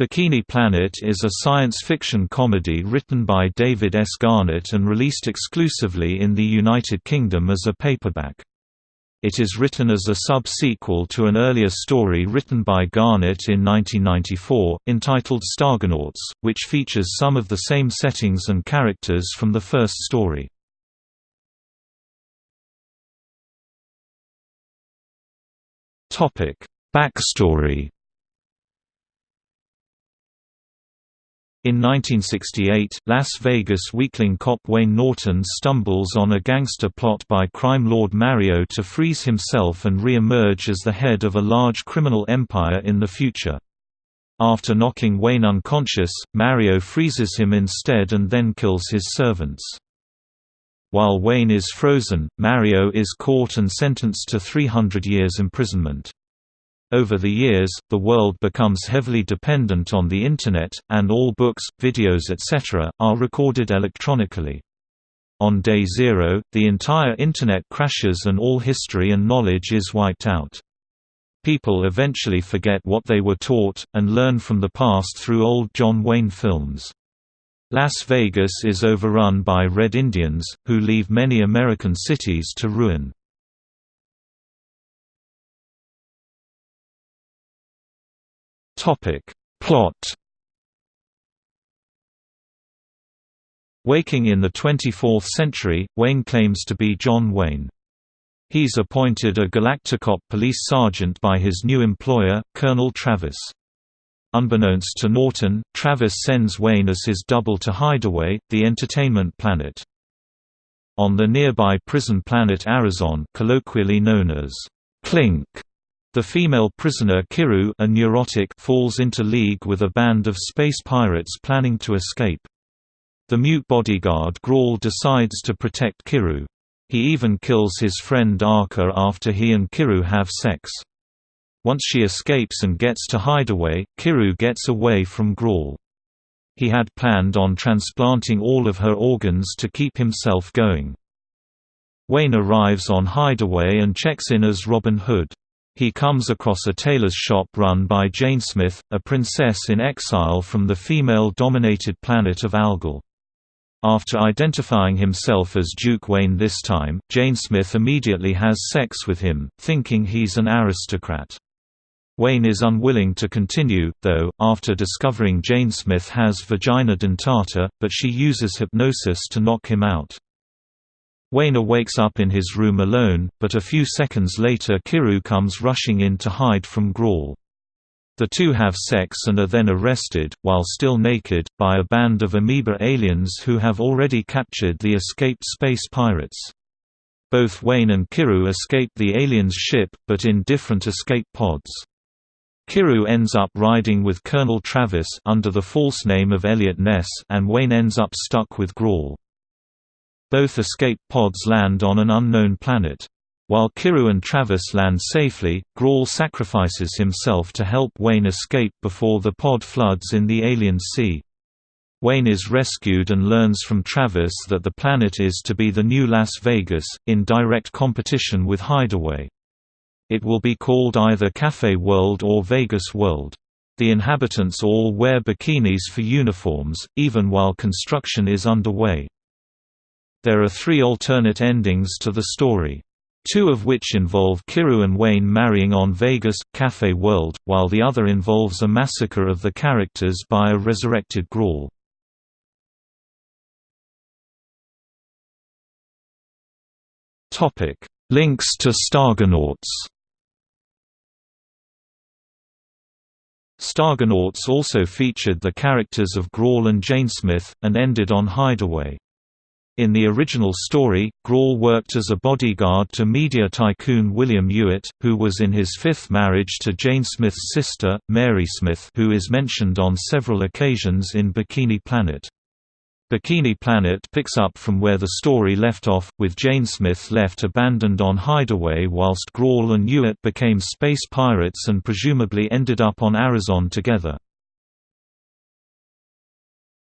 Bikini Planet is a science fiction comedy written by David S. Garnett and released exclusively in the United Kingdom as a paperback. It is written as a sub-sequel to an earlier story written by Garnett in 1994, entitled Stargonauts, which features some of the same settings and characters from the first story. Backstory In 1968, Las Vegas weakling cop Wayne Norton stumbles on a gangster plot by crime lord Mario to freeze himself and re-emerge as the head of a large criminal empire in the future. After knocking Wayne unconscious, Mario freezes him instead and then kills his servants. While Wayne is frozen, Mario is caught and sentenced to 300 years imprisonment. Over the years, the world becomes heavily dependent on the Internet, and all books, videos etc., are recorded electronically. On day zero, the entire Internet crashes and all history and knowledge is wiped out. People eventually forget what they were taught, and learn from the past through old John Wayne films. Las Vegas is overrun by Red Indians, who leave many American cities to ruin. Topic. Plot Waking in the 24th century, Wayne claims to be John Wayne. He's appointed a Galacticop police sergeant by his new employer, Colonel Travis. Unbeknownst to Norton, Travis sends Wayne as his double to Hideaway, the entertainment planet. On the nearby prison planet Arizon colloquially known as Clink, the female prisoner Kiru a neurotic falls into league with a band of space pirates planning to escape. The mute bodyguard Grawl decides to protect Kiru. He even kills his friend Arca after he and Kiru have sex. Once she escapes and gets to Hideaway, Kiru gets away from Grawl. He had planned on transplanting all of her organs to keep himself going. Wayne arrives on Hideaway and checks in as Robin Hood. He comes across a tailor's shop run by Jane Smith, a princess in exile from the female-dominated planet of Algol. After identifying himself as Duke Wayne this time, Jane Smith immediately has sex with him, thinking he's an aristocrat. Wayne is unwilling to continue, though, after discovering Jane Smith has vagina dentata, but she uses hypnosis to knock him out. Wayne wakes up in his room alone, but a few seconds later Kiru comes rushing in to hide from Grawl. The two have sex and are then arrested, while still naked, by a band of amoeba aliens who have already captured the escaped space pirates. Both Wayne and Kiru escape the aliens' ship, but in different escape pods. Kiru ends up riding with Colonel Travis under the false name of Elliot Ness and Wayne ends up stuck with Grawl. Both escape pods land on an unknown planet. While Kiru and Travis land safely, Grawl sacrifices himself to help Wayne escape before the pod floods in the alien sea. Wayne is rescued and learns from Travis that the planet is to be the new Las Vegas, in direct competition with Hideaway. It will be called either Cafe World or Vegas World. The inhabitants all wear bikinis for uniforms, even while construction is underway. There are three alternate endings to the story. Two of which involve Kiru and Wayne marrying on Vegas, Cafe World, while the other involves a massacre of the characters by a resurrected Grawl. Links to Stargonauts Stargonauts also featured the characters of Grawl and Jane Smith, and ended on Hideaway. In the original story, Grawl worked as a bodyguard to media tycoon William Hewitt, who was in his fifth marriage to Jane Smith's sister, Mary Smith who is mentioned on several occasions in Bikini Planet. Bikini Planet picks up from where the story left off, with Jane Smith left abandoned on Hideaway whilst Grawl and Hewitt became space pirates and presumably ended up on Arizon together.